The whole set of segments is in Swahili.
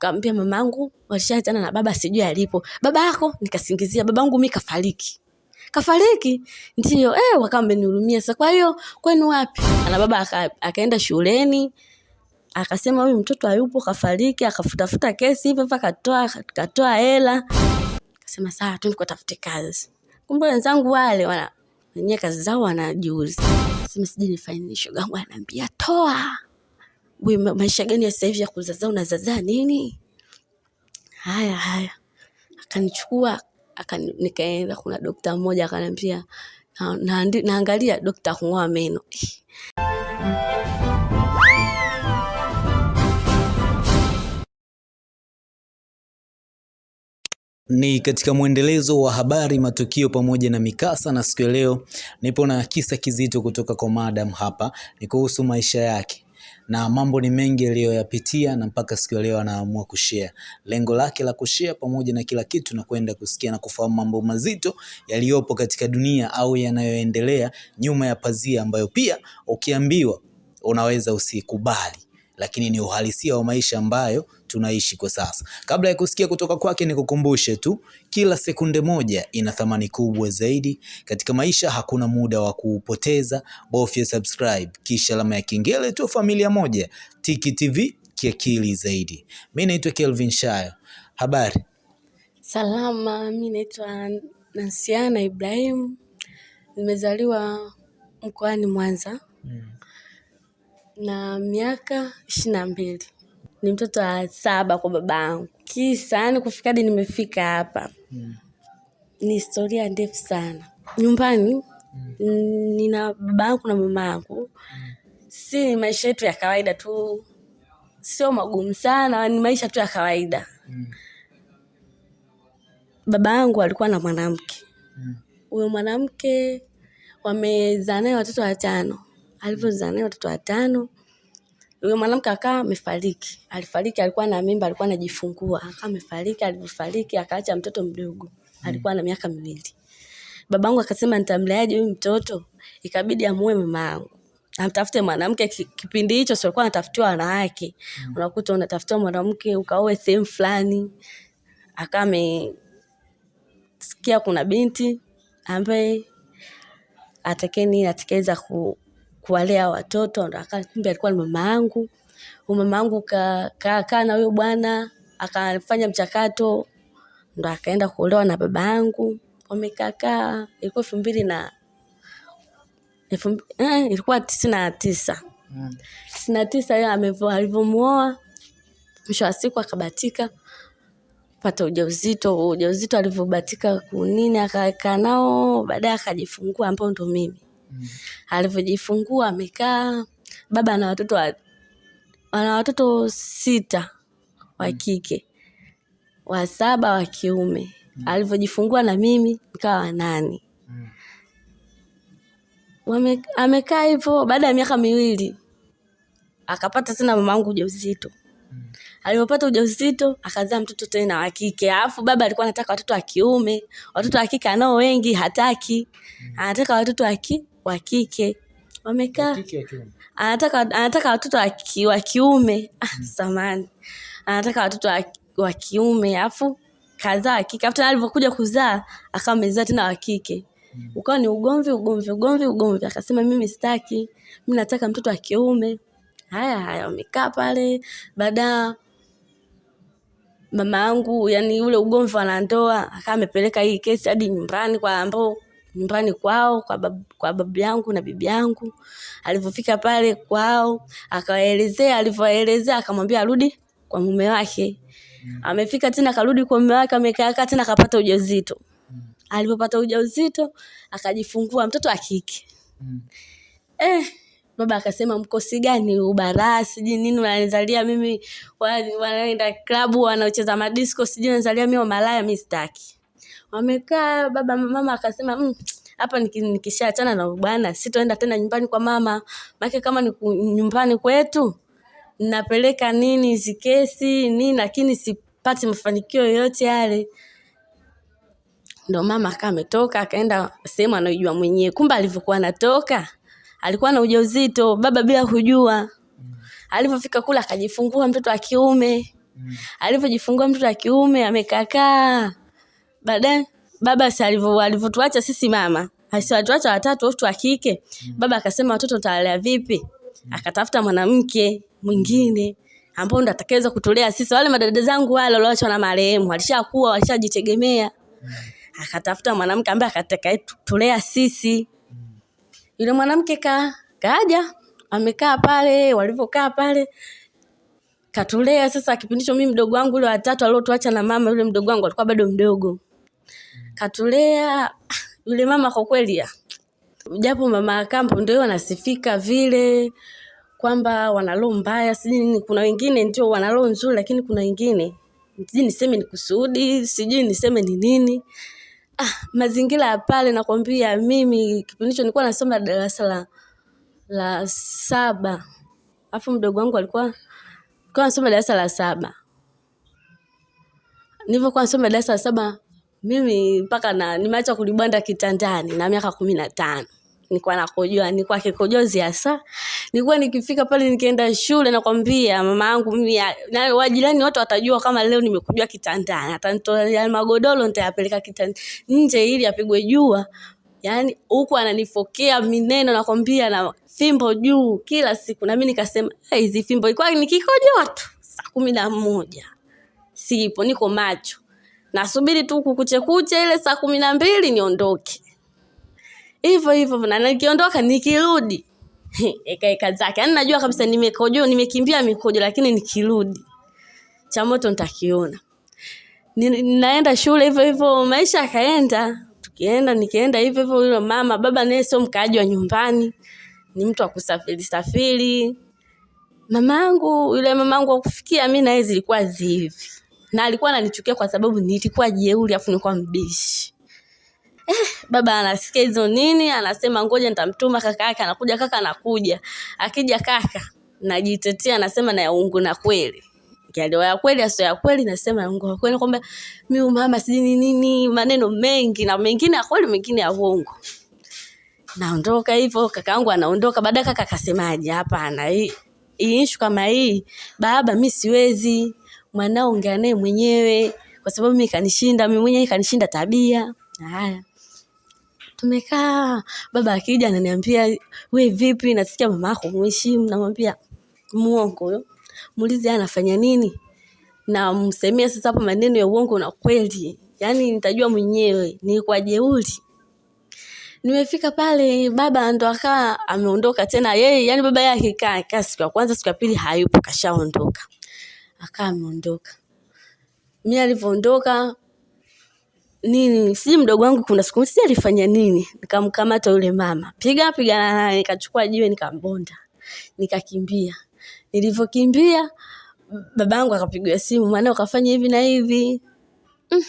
kaambia mamangu walishaachana na baba sijui alipo. Baba yako? Nikasingizia. Babangu mi kafariki. Kafariki? Ndio. Eh, wakawa wamenihurumia. Sasa kwa hiyo kwenu wapi? Na baba aka, akaenda shuleni akasema huyu mtoto hayupo kafariki. Akafutafuta kesi hivyo hivyo akatoa akatoa hela. Akasema sawa tu nikatafute kazi. Kumbe wenzangu wale wana wenyewe kazi zao wanajiuza. Sema sijui nifanye nini shogangu ananiambia toa we maisha gani ya sasa hivi ya kuzaza, unazaza nini? Haya haya. Akanichukua akani, nikaenda kuna dokta mmoja akaniambia na, na, naangalia dokta kung'oa meno. Ni katika mwendelezo wa habari, matukio pamoja na mikasa, na siku ya leo nipo na kisa kizito kutoka kwa madam hapa, ni kuhusu maisha yake na mambo ni mengi aliyoyapitia na mpaka siku ya leo anaamua kushare. Lengo lake la kushare pamoja na kila kitu na kwenda kusikia na kufahamu mambo mazito yaliyopo katika dunia au yanayoendelea nyuma ya pazia, ambayo pia ukiambiwa unaweza usikubali lakini ni uhalisia wa maisha ambayo tunaishi kwa sasa. Kabla ya kusikia kutoka kwake, nikukumbushe tu, kila sekunde moja ina thamani kubwa zaidi katika maisha. Hakuna muda wa kuupoteza, bofya subscribe kisha alama ya kengele tu, familia moja Tiki TV kiakili zaidi. Mimi naitwa Kelvin Shayo, habari salama Mimi naitwa nansiana ibrahim nimezaliwa mkoani mwanza na miaka ishirini na mbili. Ni mtoto wa saba kwa baba yangu kisa yani kufika hadi nimefika hapa. Ni historia ndefu sana. Nyumbani mm. nina baba yangu na mama yangu si maisha yetu ya kawaida tu. Sio magumu sana ni maisha tu ya kawaida. Baba yangu alikuwa na mwanamke. Huyo mwanamke wamezaa naye watoto watano alivyozaa naye watoto watano. Huyo mwanamke akawa amefariki. Alifariki alikuwa na mimba alikuwa anajifungua. Akawa amefariki alivyofariki akaacha mtoto mdogo. Alikuwa na miaka miwili. Babangu akasema nitamleaje huyu mtoto? Ikabidi amue mama yangu. Amtafute mwanamke kipindi hicho si alikuwa anatafutiwa wanawake. Unakuta unatafutiwa mwanamke ukaoe sehemu fulani. Akawa amesikia kuna binti ambaye atakeni atakaweza ku, kuwalea watoto kumbe alikuwa ni mama yangu. Mama yangu kakaa ka, ka na huyo bwana akafanya mchakato ndo akaenda kuolewa na baba yangu. Wamekaakaa ilikuwa elfu mbili na elfu eh, ilikuwa tisini na tisa. Tisini na tisa hiyo alivyomuoa mwisho wa siku akabatika pata ujauzito. Ujauzito alivyobatika kunini akakaa nao baadaye akajifungua ambao ndo mimi alivyojifungua amekaa baba ana watoto wa, ana watoto sita wa kike wa saba wa kiume. Alivyojifungua na mimi nikawa wanane Wame- amekaa hivyo baada ya miaka miwili akapata tena mamangu ujauzito. Alivyopata ujauzito akazaa mtoto tena wa kike. Alafu baba alikuwa anataka watoto wa kiume watoto wa kike anao wengi hataki. Anataka watoto wa ki- wa kike. Wamekaa anataka anataka watoto wa ki- wa kiume. Ah, samani. Anataka watoto wa, kiume alafu kazaa wa kike. Afu alivyokuja kuzaa akawa amezaa tena wa kike. Ukawa ni ugomvi ugomvi ugomvi ugomvi. Akasema mimi sitaki. Mi nataka mtoto wa kiume. Haya haya wamekaa pale. Baada mama yangu yani ule ugomvi wanandoa ndoa akawa amepeleka hii kesi hadi nyumbani kwa ambao nyumbani kwao kwa babu, kwa babu yangu na bibi yangu. Alivyofika pale kwao akawaelezea alivyoelezea akamwambia arudi kwa mume wake. Amefika tena akarudi kwa mume wake amekaa tena akapata ujauzito. Alipopata ujauzito akajifungua mtoto wa kike. Eh, baba akasema mkosi gani ubaraa sijui nini wananizalia mimi wanaenda klabu wanaocheza madisco sijui wanazalia mimi malaya mi sitaki wamekaa baba mama akasema "Mm, hapa nikishaachana na bwana sitoenda tena nyumbani kwa mama. Maake kama ni nyumbani kwetu napeleka nini hizi kesi nini lakini sipati mafanikio yoyote yale. Ndo mama akaa ametoka akaenda sehemu anaojua mwenyewe. Kumbe alivyokuwa anatoka alikuwa na ujauzito baba bila kujua. Alivyofika kule akajifungua mtoto wa kiume. Mm. alivyojifungua mtoto wa kiume amekakaa baadaye baba alivyotuacha sisi mama. Asiwatuacha watatu watoto wa kike? Baba akasema watoto utawalea vipi? Akatafuta mwanamke mwingine ambao ndo atakaweza kutulea sisi. Wale madada zangu wale walioachwa na marehemu walishakuwa walishajitegemea. Akatafuta mwanamke ambaye atakayetulea sisi. Yule mwanamke ka kaja amekaa pale walivyokaa pale katulea. Sasa kipindi hicho mimi mdogo wangu yule watatu aliotuacha na mama yule mdogo wangu alikuwa bado mdogo katulea. Yule mama kwa kweli japo mama akampo ndio wanasifika vile kwamba wana roho mbaya sijui nini. Kuna wengine ndio wana roho nzuri lakini kuna wengine sijui niseme ni kusudi sijui niseme ni nini. Ah, mazingira ya pale nakwambia mimi kipindi hicho nilikuwa nasoma darasa la la saba. Alafu mdogo wangu alikuwa alikuwa nasoma darasa la saba. Nilivyokuwa nasoma darasa la saba mimi mpaka na nimeacha kulibanda kitandani na miaka kumi na tano. Nilikuwa nakojoa nilikuwa kikojozi hasa. Nilikuwa nikifika pale nikienda shule nakwambia mama yangu mimi na wajirani wote watajua kama leo nimekujoa kitandani. Atanitolea magodoro nitayapeleka kitandani. Nje ili apigwe jua. Yaani huku ananifokea mineno nakwambia na fimbo juu kila siku. Na mimi nikasema "Eh, hizi fimbo ilikuwa nikikojoa tu saa kumi na moja. Sipo niko macho nasubiri tu kukuchekuche ile saa kumi na mbili niondoke. Hivyo hivyo na nikiondoka nikirudi. Ekaeka zake. Yaani najua kabisa nimekojo nimekimbia mikojo lakini nikirudi cha moto nitakiona. Ni- naenda shule hivyo hivyo maisha yakaenda. Tukienda nikienda hivyo hivyo yule mama baba naye sio mkaaji wa nyumbani. Ni mtu wa kusafiri safiri. Mamangu yule mamangu wa kufikia mi naye zilikuwa zivi na alikuwa ananichukia kwa sababu nilikuwa jeuri afu nilikuwa mbishi. Eh, baba anasikia hizo nini anasema ngoja nitamtuma kaka yake anakuja kaka anakuja. Akija kaka najitetea nasema na yaungu na kweli. Yaliyo ya kweli asio ya kweli nasema ya uungu na kweli. Kwamba mi mama sijini nini maneno mengi na mengine ya kweli mengine ya uongo. Naondoka hivyo kaka yangu anaondoka. Baadaye kaka akasemaje? Hapana hii issue kama hii baba mi siwezi mwanao ongea naye mwenyewe kwa sababu mi kanishinda mi mwenyewe kanishinda tabia. Haya. Tumekaa baba akija ananiambia we vipi? Nasikia mama yako mheshimu namwambia muongo huyo muulize anafanya nini? Namsemea sasa hapo maneno ya uongo na kweli. Yaani nitajua mwenyewe ni kwa jeuri. Nimefika pale baba ndo akaa ameondoka tena yeye yani baba yake kaa siku ya kwanza siku ya pili hayupo kashaondoka akaa ameondoka. Mi alivyoondoka nini si mdogo wangu kuna siku si alifanya nini? Nikamkamata yule mama. Piga pigana nikachukua jiwe nikambonda. Nikakimbia. Nilivyokimbia babangu akapigiwa simu mwanao ukafanya hivi na hivi. Mm.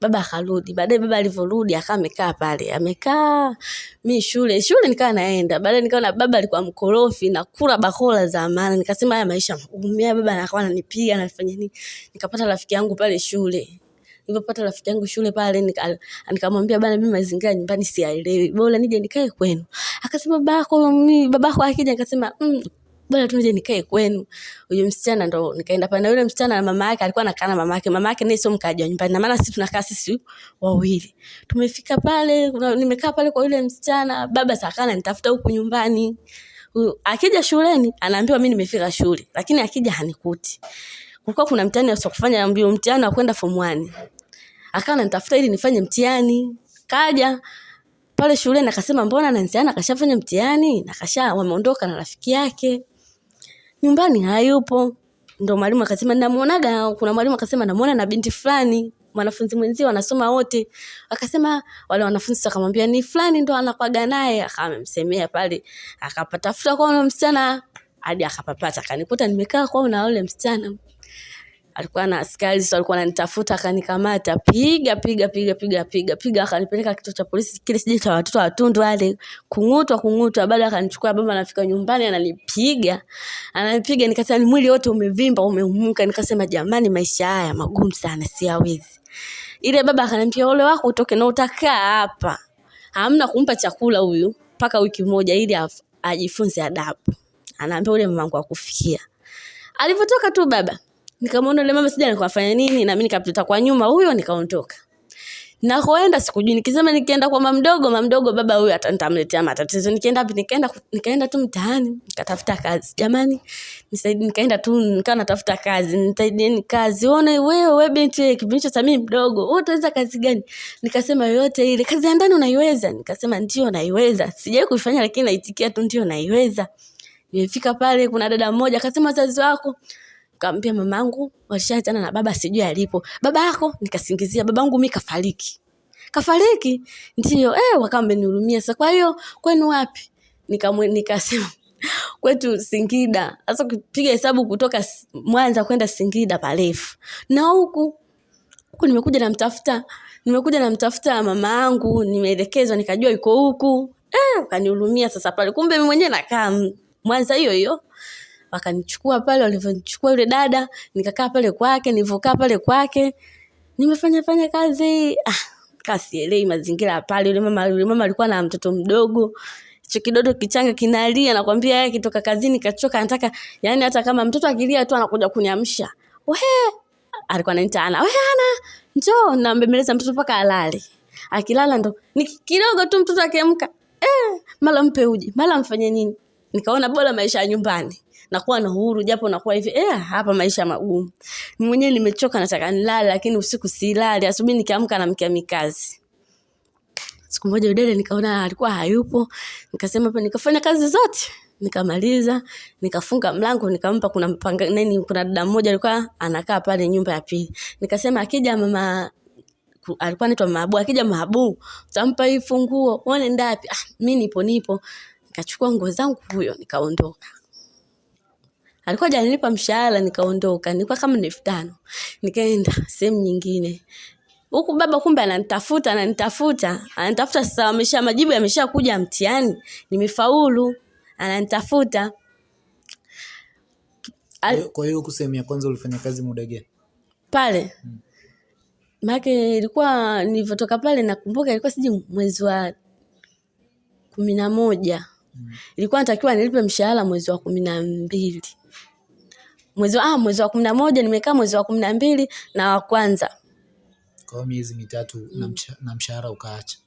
Baba akarudi. Baadaye baba alivyorudi akawa amekaa pale. Amekaa mi shule shule nikawa naenda. Baadaye nikaona baba alikuwa mkorofi na kula bakola za maana nikasema haya maisha magumu. Haya baba anakuwa ananipiga anafanya nini? Nikapata rafiki yangu pale shule. Nilipopata rafiki yangu shule pale nikamwambia bana mimi mazingira nyumbani siyaelewi. Bora nije nikae kwenu. Akasema babako mi babako akija. Nikasema mm, bora tu nije nikae kwenu. Huyo msichana ndo nikaenda pale na yule msichana na mama yake alikuwa anakaa na mama yake. Mama yake naye sio mkaaji wa nyumbani na maana sisi tunakaa sisi wawili. Tumefika pale nimekaa pale kwa yule msichana baba sakana nitafuta huku nyumbani. Akija shuleni anaambiwa mimi nimefika shule lakini akija hanikuti. Kulikuwa kuna mtihani wa kufanya mbio mtihani wa kwenda form 1 akawa ananitafuta ili nifanye mtihani. Kaja pale shuleni akasema mbona nansiana akashafanya mtihani? Na kasha wameondoka na rafiki yake nyumbani hayupo. Ndo mwalimu akasema namuonaga kuna mwalimu akasema namuona na binti fulani. Mwanafunzi mwenzie wanasoma wote. Akasema wale wanafunzi wakamwambia ni fulani ndo anakwaga naye. Akamsemea pale. Akapatafuta kwa msichana. Hadi akapapata. Akanikuta nimekaa kwao na ule msichana alikuwa na askari so alikuwa ananitafuta akanikamata. Piga piga piga piga piga piga akanipeleka kituo cha polisi kile sije cha watoto watundu wale. Kung'utwa kung'utwa baada akanichukua baba anafika nyumbani ananipiga. Ananipiga nikasema ni mwili wote umevimba umeumuka. Nikasema jamani maisha haya magumu sana siawezi ile baba akaniambia ole wako utoke na utakaa hapa. Hamna kumpa chakula huyu mpaka wiki moja ili ajifunze adabu. Anaambia ule mamangu akufikia. Alivyotoka tu baba nikamwona yule mama sija nikafanya nini. Na mimi nikapita kwa nyuma huyo nikaondoka. Nakoenda sikujui nikisema nikienda kwa mama mdogo, mama mdogo baba huyu atanitamletea matatizo. Nikienda wapi nikaenda nikaenda tu mtaani nikatafuta kazi. Jamani nisaidi nikaenda tu nikawa natafuta kazi. Nisaidieni kazi. Ona wewe wewe binti wewe kipindi cha mimi mdogo wewe utaweza kazi gani? Nikasema yoyote ile. Kazi ya ndani unaiweza? Nikasema ndio naiweza. Sijai kuifanya lakini naitikia tu ndio naiweza. Nimefika pale kuna dada mmoja akasema wazazi wako kaambia mamangu walishaachana na baba sijui alipo. Baba yako? Nikasingizia babangu mi kafariki. Kafariki? Ndio. Eh wakawa wamenihurumia. Sasa kwa hiyo kwenu wapi? Nikamwe nikasema kwetu Singida. Sasa ukipiga hesabu kutoka Mwanza kwenda Singida parefu. Na huku huku nimekuja namtafuta nimekuja namtafuta mama yangu nimeelekezwa nikajua yuko huku. Eh ukanihurumia sasa pale. Kumbe mimi mwenyewe nakaa Mwanza hiyo hiyo wakanichukua pale walivyonichukua yule dada nikakaa pale kwake nilivyokaa pale kwake. Nimefanya fanya kazi. Ah, kasielei mazingira ya pale. Yule mama yule mama alikuwa na mtoto mdogo. Hicho kidodo kichanga kinalia nakwambia yeye kitoka kazini kachoka anataka yani hata kama mtoto akilia tu anakuja kuniamsha. Wehe. alikuwa ananiita ana. Wehe, ana njoo nambembeleza mtoto mpaka alale. Akilala ndo ni kidogo tu mtoto akiamka. Eh, mala mpe uji mala mfanye nini? Nikaona bora maisha ya nyumbani nakuwa na uhuru japo nakuwa hivi eh, hapa maisha magumu mwenyewe nimechoka nataka nilale lakini usiku silali asubuhi nikiamka namkia mikazi siku moja udele nikaona alikuwa hayupo nikasema hapa nikafanya kazi zote nikamaliza nikafunga mlango nikampa kuna mpanga, nini kuna dada mmoja alikuwa anakaa pale nyumba ya pili nikasema akija mama alikuwa anaitwa Mabu. Akija Mabu, utampa hii funguo, uone ndapi? Ah, mi nipo nipo. Nikachukua nguo zangu huyo, nikaondoka. Alikuwa hajanilipa mshahara, nikaondoka. Nilikuwa kama na elfu tano. Nikaenda sehemu nyingine. Huku baba kumbe ananitafuta, ananitafuta, ananitafuta sasa amesha majibu yameshakuja mtihani. Nimefaulu. Ananitafuta. Al- kwa hiyo huku sehemu ya kwanza ulifanya kazi muda gani pale hmm. maake ilikuwa nilivyotoka pale nakumbuka ilikuwa siji mwezi wa kumi na moja ilikuwa natakiwa nilipe mshahara mwezi wa kumi na mbili mwezi wa, ah, mwezi wa kumi na moja nimekaa mwezi wa kumi na mbili na wa kwanza. Kwa hiyo miezi mitatu na na mshahara ukaacha.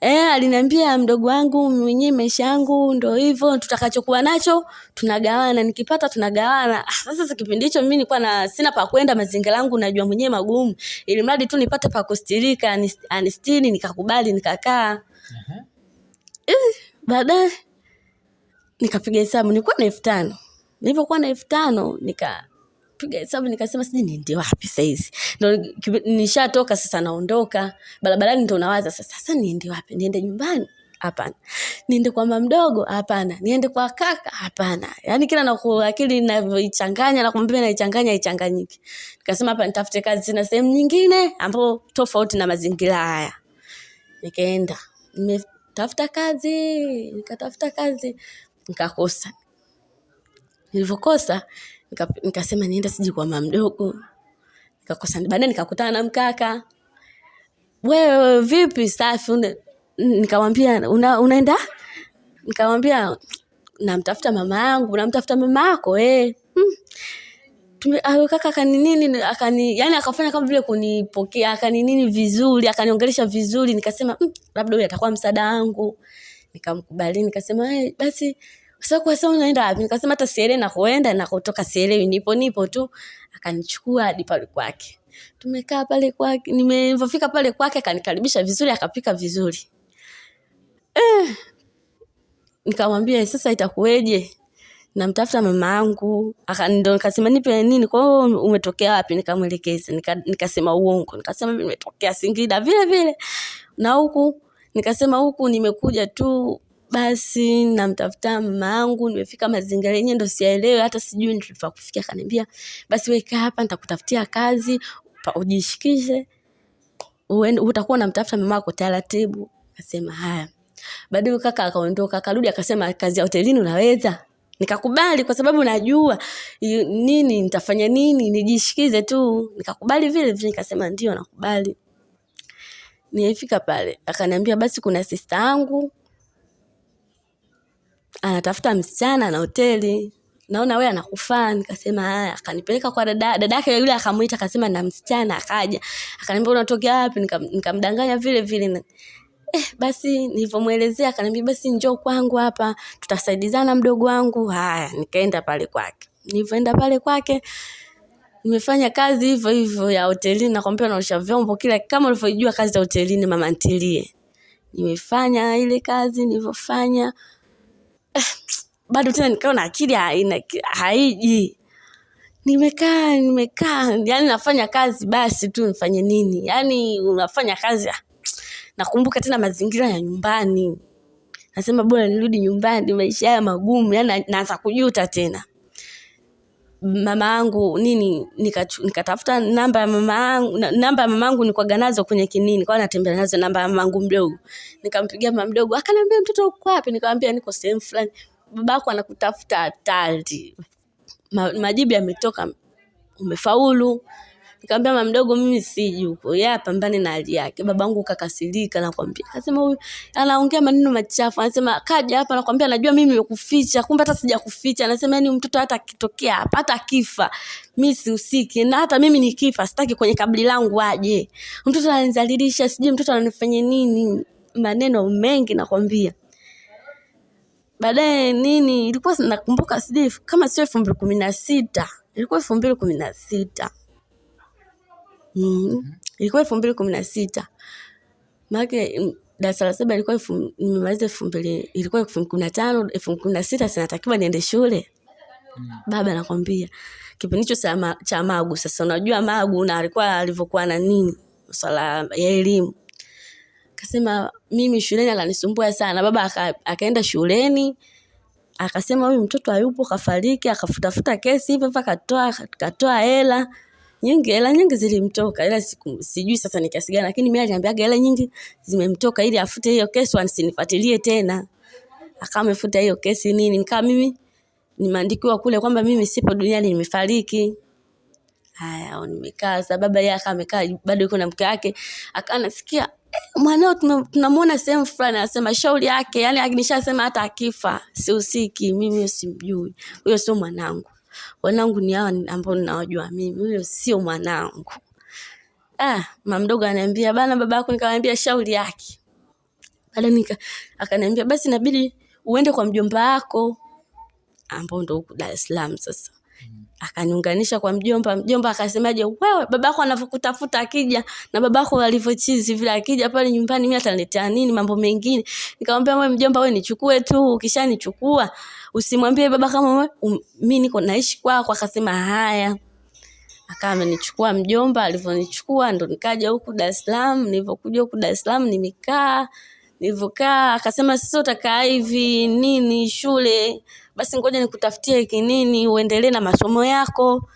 E, aliniambia mdogo wangu mwenyewe maisha yangu ndo hivyo tutakachokuwa nacho tunagawana. Nikipata tunagawana. Ah, sasa kipindi hicho mimi nilikuwa na sina pa kwenda mazingira yangu najua mwenyewe magumu. Ili mradi tu nipate pa kustirika anistini anistiri nikakubali nikakaa. Uh -huh. E, baadaye nikapiga hesabu nilikuwa na elfu tano nilivyokuwa na elfu tano nikapiga hesabu nikasema sijui niende wapi saizi. Ndo nishatoka sasa naondoka barabarani ndo nawaza sasa sasa niende wapi? Niende nyumbani? Hapana. Niende kwa mama mdogo? Hapana. Niende kwa kaka? Hapana. Yaani kila naku akili inavyoichanganya nakwambia naichanganya ichanganyiki nikasema hapa nitafute kazi na sehemu nyingine ambapo tofauti na mazingira haya. Nikaenda. Nimetafuta kazi nikatafuta kazi nikakosa nilivyokosa nika, nikasema nienda siji kwa mama mdogo. Nikakosa baadaye nikakutana na mkaka. Wewe vipi safi nikamwambia una, unaenda? Nikamwambia namtafuta mama yangu namtafuta mama yako eh. hmm. Ah, kaka akaninini akani yani akafanya kama vile kunipokea akaninini vizuri akaniongelesha vizuri. Nikasema mm, labda huyu atakuwa msaada wangu. Nikamkubali nikasema hey, basi sasa kwa sasa unaenda wapi? Nikasema hata sielewi nakoenda nakotoka sielewi. Nipo nipo tu. Akanichukua hadi pale kwake. Tumekaa pale kwake nimefika pale kwake akanikaribisha vizuri akapika vizuri. Eh, nikamwambia sasa itakuweje? Namtafuta mama yangu ndo nikasema nipe nini? Kwa hiyo umetokea wapi? Nikamwelekeza. Nika, nikasema uongo. Nikasema nimetokea singida. Vile vile. Na huku nikasema huku nimekuja tu basi namtafuta mama angu nimefika mazingira yenyewe ndo sielewe hata sijui nilipa kufikia. Akaniambia basi weka hapa nitakutafutia kazi ujishikishe utakuwa unamtafuta mama yako taratibu. Akasema haya. Baadaye kaka akaondoka akarudi akasema kazi ya hotelini unaweza? Nikakubali kwa sababu najua nini nitafanya nini nijishikize tu. Nikakubali vile vile nikasema ndio nakubali. Nilifika pale akaniambia basi kuna sista yangu anatafuta msichana na hoteli. Naona wewe anakufaa. Nikasema haya akanipeleka kwa dada yake yule akamuita akasema na msichana akaja. Akaniambia unatokea wapi? Nikamdanganya vile vile. Eh, basi nilivyomwelezea akaniambia basi njoo kwangu hapa tutasaidizana mdogo wangu. Haya nikaenda pale kwake. Nilivyoenda pale kwake nimefanya kazi hivyo hivyo ya hotelini. Nakwambia naosha vyombo kila kama ulivyojua kazi za hotelini mama ntilie. Nimefanya ile kazi nilivyofanya bado tena nikawa na akili haiji. Nimekaa nimekaa yani nafanya kazi basi tu nifanye nini? Yani unafanya kazi nakumbuka tena mazingira ya nyumbani. Nasema bora nirudi nyumbani maisha haya magumu yani naanza kujuta tena mama angu nini nikatafuta nika namba ya mama yangu namba ya mama yangu nikwaga nazo kwenye kinini kwa natembea nazo namba ya mama yangu mdogo. Nikampigia mama mdogo akaniambia mtoto uko wapi? Nikamwambia niko sehemu fulani. Babako anakutafuta hatari. Ma, majibu yametoka umefaulu nikamwambia mama mdogo mimi siji huko. Yeye apambane na hali yake. Babangu kakasirika nakwambia. Akasema huyu anaongea maneno machafu. Anasema kaja hapa nakwambia najua mimi nimekuficha kumbe hata sijakuficha. Anasema yani mtoto hata akitokea hapa hata akifa mi sihusiki na hata mimi nikifa sitaki kwenye kabili langu aje. Mtoto ananizalilisha sijui mtoto ananifanya nini? Maneno mengi nakwambia. Baadaye nini ilikuwa nakumbuka sijui kama sio elfu mbili kumi na sita ilikuwa elfu mbili kumi na sita mm. ilikuwa elfu mbili kumi na sita. Maake mm, darasa la saba ilikuwa nimemaliza elfu mbili ilikuwa elfu mbili kumi na tano elfu mbili kumi na sita sinatakiwa niende shule? Baba nakwambia kipindi hicho cha cha magu sasa unajua magu na alikuwa alivyokuwa na nini swala ya elimu. Akasema mimi shuleni ananisumbua sana. Baba aka, akaenda shuleni akasema huyu mtoto hayupo kafariki akafutafuta kesi hivyo hivyo akatoa akatoa hela nyingi hela nyingi zilimtoka. Ila siku, sijui sasa ni kiasi gani lakini mimi aliniambiaga hela nyingi zimemtoka ili afute hiyo kesi asinifuatilie tena. Akawa amefuta hiyo kesi nini. Nikaa mimi nimeandikiwa kule kwamba mimi sipo duniani nimefariki. Haya nimekaa sasa. Baba yeye akawa amekaa bado yuko na mke wake. Akawa nasikia eh, mwanao tuna- tunamuona sehemu fulani anasema shauri yake. Yani nishasema hata akifa sihusiki. Mimi simjui. Huyo sio mwanangu wanangu ni hawa ambao ninawajua mimi huyo sio mwanangu. Ah mama mdogo ananiambia bana baba yako nikamwambia shauri yake. Baada akaniambia basi inabidi uende kwa mjomba wako. Ambao ndo huku Dar es Salaam sasa akaniunganisha kwa mjomba mjomba akasemaje wewe babako anavyokutafuta akija na babako alivyochizi vile akija pale nyumbani mimi ataniletea nini mambo mengine? Nikamwambia wewe mjomba wewe nichukue tu ukishanichukua usimwambie baba kama wewe um, mimi niko naishi kwako. Akasema haya. Akawa amenichukua mjomba alivyonichukua ndo nikaja huku Dar es Salaam nilivyokuja huku Dar es Salaam nimekaa nilivyokaa akasema sasa utakaa hivi nini shule? Basi ngoja nikutafutie kinini uendelee na masomo yako.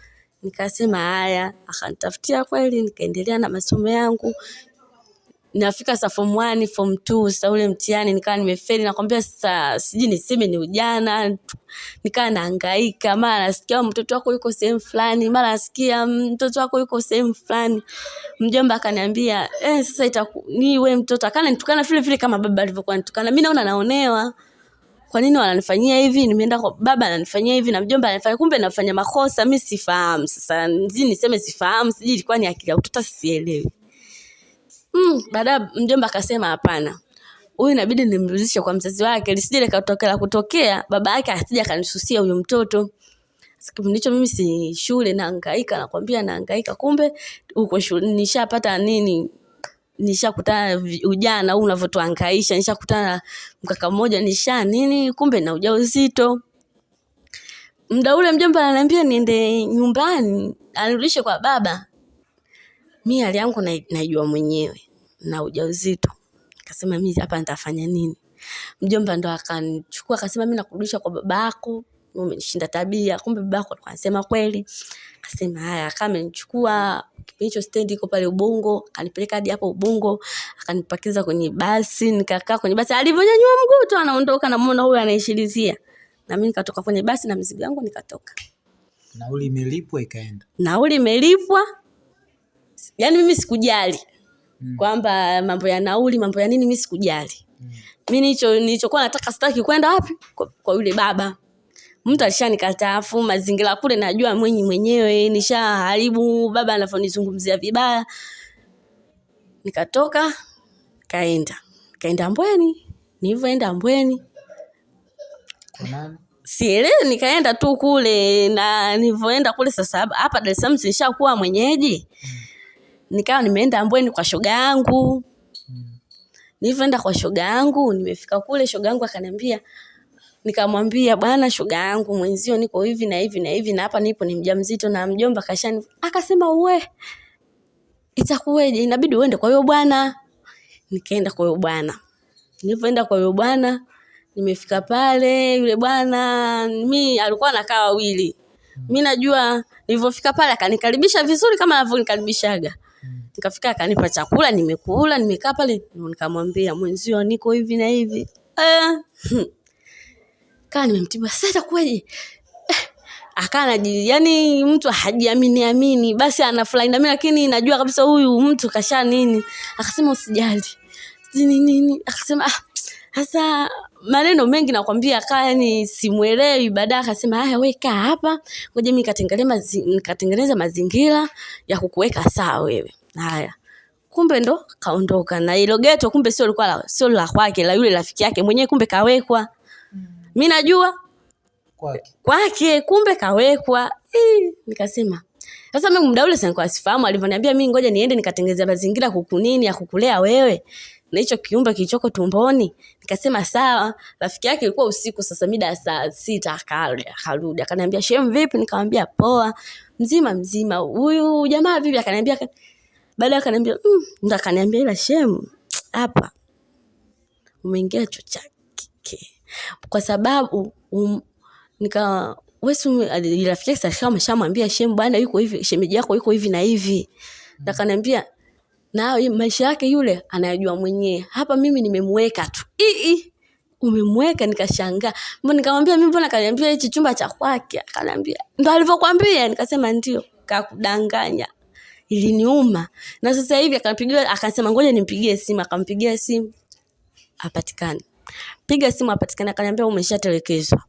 Nikasema haya. Akanitafutia kweli nikaendelea na masomo yangu nafika sa form 1 form 2 sasa ule mtihani nikawa nimefeli nakwambia sasa sijui niseme ni ujana nikawa nahangaika mara nasikia mtoto wako yuko sehemu fulani mara nasikia mm, mtoto wako yuko sehemu fulani. Mjomba akaniambia eh, sasa itaku ni we mtoto. Akanitukana vile vile kama baba alivyokuwa nitukana mi naona naonewa. Kwa nini wananifanyia hivi? Nimeenda kwa baba ananifanyia hivi na mjomba ananifanyia kumbe nafanya makosa. Mi sifahamu. Sasa niseme sifahamu sijui ilikuwa ni akili ya utoto sielewi mm, baada mjomba akasema hapana. Huyu inabidi nimrudishe kwa mzazi wake lisije likatokea kutokea baba yake asije akanisusia huyu mtoto. Kipindi hicho mimi si shule nahangaika nakwambia nahangaika kumbe uko shule nishapata nini? Nishakutana ujana huu unavyotuhangaisha nishakutana mkaka mmoja nisha nini kumbe na ujauzito. Muda ule mjomba ananiambia niende nyumbani anirudishe kwa baba mi hali yangu nai- naijua mwenyewe na ujauzito. Akasema mi hapa nitafanya nini? Mjomba ndo akanichukua akasema mi nakurudisha kwa babako umenishinda tabia kumbe babako alikuwa anasema kweli. Akasema haya akaa amenichukua kipindi hicho stendi iko pale ubungo akanipeleka hadi hapo ubungo akanipakiza kwenye basi nikakaa kwenye basi. Alivyonyanyua mguu tu anaondoka namwona huyo anaishilizia. Na mi nikatoka kwenye basi na mizigo yangu nikatoka. Nauli imelipwa ikaenda? Nauli imelipwa yaani mimi sikujali mm. kwamba mambo ya nauli mambo ya nini mi sikujali. Mm. mi nicho nilichokuwa nataka sitaki kwenda wapi? Kwa, kwa yule baba. Mtu alishanikataa afu mazingira kule najua mwenye mwenyewe nisha haribu baba anavyonizungumzia vibaya. Nikatoka kaenda kaenda mbweni. Nilivyoenda mbweni. Sielewi nikaenda tu kule na nilivyoenda kule sasa hapa- Dar es Salaam mwenyeji nikawa nimeenda mbweni kwa shoga yangu. Nilivyoenda kwa shoga yangu nimefika kule shoga yangu akaniambia nikamwambia bwana shoga yangu mwenzio niko hivi na hivi na hivi na hapa nipo ni mjamzito na mjomba kashani akasema uwe itakuweje? Inabidi uende kwa huyo bwana. Nikaenda kwa huyo bwana. Nilivyoenda kwa huyo bwana nimefika pale yule bwana mi alikuwa anakaa wawili. Mi najua nilivyofika pale akanikaribisha vizuri kama anavyonikaribishaga nikafika akanipa chakula nimekula nimekaa pale nikamwambia mwenzio niko hivi na hivi. Eh, kaa nimemtibu sasa itakuwaje akaa naji yani mtu hajiamini amini basi anafurahi nami lakini najua kabisa huyu mtu kasha nini. Akasema usijali. Nini nini. Akasema ah sasa maneno mengi nakwambia kaa yani simwelewi baadaye akasema haya we kaa hapa ngoja mi nikatengeneza mazingira ya kukuweka saa wewe haya. Kumbe ndo kaondoka. Na ilo geto kumbe sio likuwa sio la kwake la yule rafiki yake mwenyewe kumbe kawekwa. Mi najua Kwake. kwake kumbe kawekwa. Ii, nikasema. Sasa mimi muda ule sikuwa sifahamu alivyoniambia mimi ngoja niende nikatengeza mazingira kukunini ya kukulea wewe. Na hicho kiumbe kilichoko tumboni. Nikasema sawa. Rafiki yake ilikuwa usiku sasa mida ya saa sita akarudi. Akaniambia shem vipi? Nikamwambia poa. Mzima mzima. Huyu jamaa vipi? Akaniambia baadaye akaniambia mm, ndo akaniambia ila shem hapa umeingia chuo cha kike. Kwa sababu um, nika wesu rafiki yake sasa ameshamwambia shem bwana yuko hivi shemeji yako yuko hivi na hivi. Na kaniambia na maisha yake yule anayajua mwenyewe. Hapa mimi nimemweka tu. Ii umemweka nikashangaa. Mbona nikamwambia mimi mbona kaniambia hichi chumba cha kwake? Akaniambia ndo alivyokwambia nikasema ndio kakudanganya iliniuma. Na sasa hivi akampigia, akasema ngoja nimpigie simu. Akampigia simu apatikane. piga simu apatikane, akaniambia umeshatelekezwa.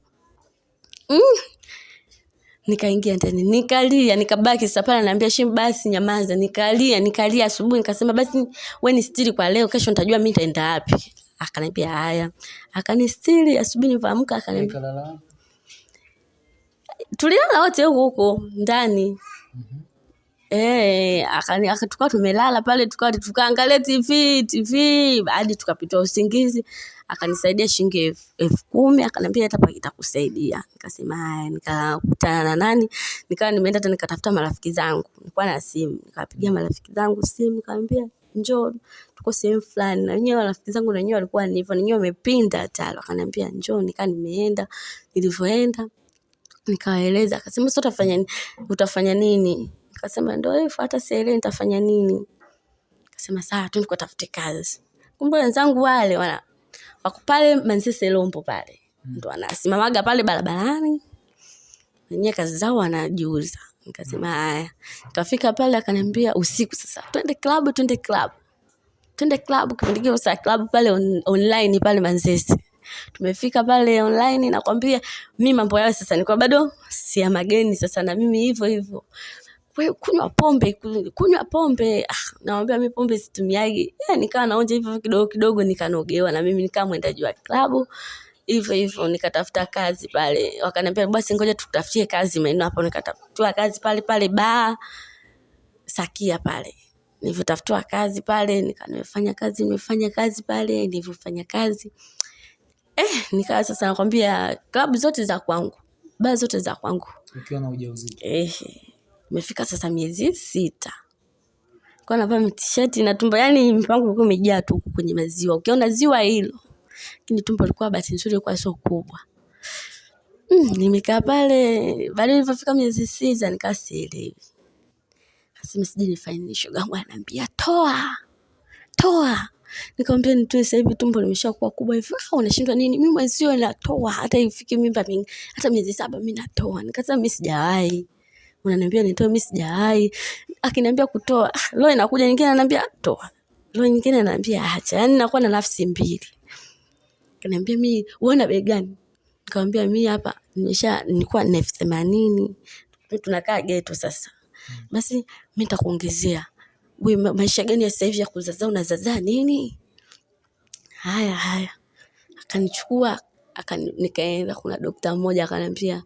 Mm. nikaingia ndani. Nikalia nikabaki sasa pale naambia shem basi nyamaza. Nikalia nikalia asubuhi nikasema basi we ni stiri kwa leo kesho nitajua mi nitaenda wapi. Akaniambia haya. Akanistiri asubuhi nivaamka akaniambia tulilala wote huko huko ndani Eh, akani aka- tukawa tumelala pale tukawa tukaangalia TV TV hadi tukapita usingizi. Akanisaidia shilingi elfu elfu kumi akaniambia hata itakusaidia. Nikasema haya nikakutana na nani? Nikawa nimeenda tena nikatafuta marafiki zangu. Nilikuwa na simu. Nikapigia marafiki zangu simu nikamwambia njoo tuko sehemu fulani. Na wenyewe rafiki zangu na wenyewe walikuwa ni hivyo wenyewe wamepinda tayari wakaniambia njoo nikaa nimeenda. Nilivyoenda nikawaeleza. Akasema sasa utafanya nini? utafanya nini nikasema ndo hivyo hata sielewi nitafanya nini? Kasema sawa tu tukatafute kazi. Kumbe wenzangu wale wana wako pale Manzese Lombo pale. Ndo wanasimamaga pale barabarani. Wenyewe kazi zao wanajiuza. Nikasema haya. Nikafika pale akaniambia usiku sasa twende klabu twende klabu twende klabu kipindi kile saa klabu pale on, online pale Manzese tumefika pale online nakwambia mi mambo yao sasa nilikuwa bado si ya mageni sasa na mimi hivyo hivyo we kunywa pombe ku- kunywa pombe ah, nawambia mi pombe situmiagi. Yeah, nikawa naonja hivyo kidogo kidogo nikanogewa na mimi nikaa mwendaji wa klabu. Hivyo hivyo nikatafuta kazi pale. Wakaniambia basi ngoja tukutafutie kazi maeneo hapo. Nikatafutiwa kazi pale pale baa sakia pale. Nilivyotafutiwa kazi pale nikanimefanya kazi nimefanya kazi pale nilivyofanya kazi. Eh, nikawa sasa nakwambia klabu zote za kwangu baa zote za kwangu. Ukiwa na ujauzito. eh, imefika sasa miezi sita. Kwa navaa tisheti na tumbo yani mpango ulikuwa umejaa tu kwenye maziwa. Ukiona ziwa hilo lakini tumbo likuwa bahati nzuri ilikuwa sio kubwa. Mm, nimekaa pale baada ilivyofika miezi sita nikaa sielewi Nasema sijui nifanye nini shoga yangu anaambia toa toa. Nikamwambia nitoe sasa hivi tumbo limeshakuwa kubwa hivi. Ah unashindwa nini? Mimi mwenzio natoa. Hata ifike mimba mingi hata miezi saba mimi natoa. Nikasema mimi sijawahi unaniambia nitoe mimi sijawahi akiniambia kutoa lo, inakuja nyingine ananiambia toa. Lo, nyingine ananiambia acha. Yani nakuwa na nafsi mbili. Kaniambia mimi uona bei gani? Nikamwambia mimi hapa nimesha nilikuwa na elfu themanini. Tunakaa geto sasa. Basi mimi nitakuongezea. We maisha gani ya sasa hivi ya kuzazaa unazazaa nini? Haya haya. Akanichukua akani, nikaenda kuna dokta mmoja akaniambia